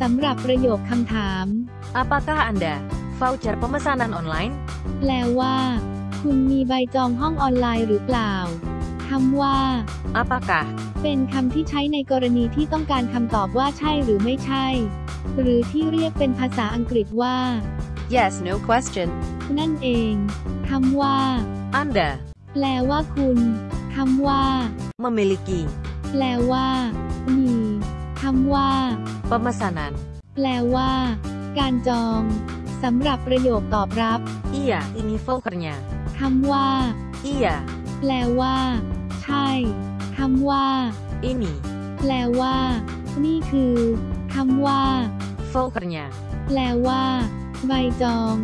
สำหรับประโยคคำถาม Apakah Anda voucher pemesanan online? แปลว่า คุณมีใบจองห้องออนไลน์หรือเปล่าคำว่า Apakah เป็นคำที่ใช้ในกรณีที่ต้องการคำตอบว่าใช่หรือไม่ใช่ หรือที่เรียกเป็นภาษาอังกฤษว่า yes no question? นั่นเองคำว่า Anda แปลว่าคุณคำว่า memiliki แปลว่า มีคำว่า pemesanan. แปลว่า การจอง สำหรับประโยคตอบรับ Iya, ini vouchernya. คำว่า Iya, แปลว่า ใช่คำว่า ini แปลว่า นี่คือคำว่า vouchernya. แปลว่า ใบจอง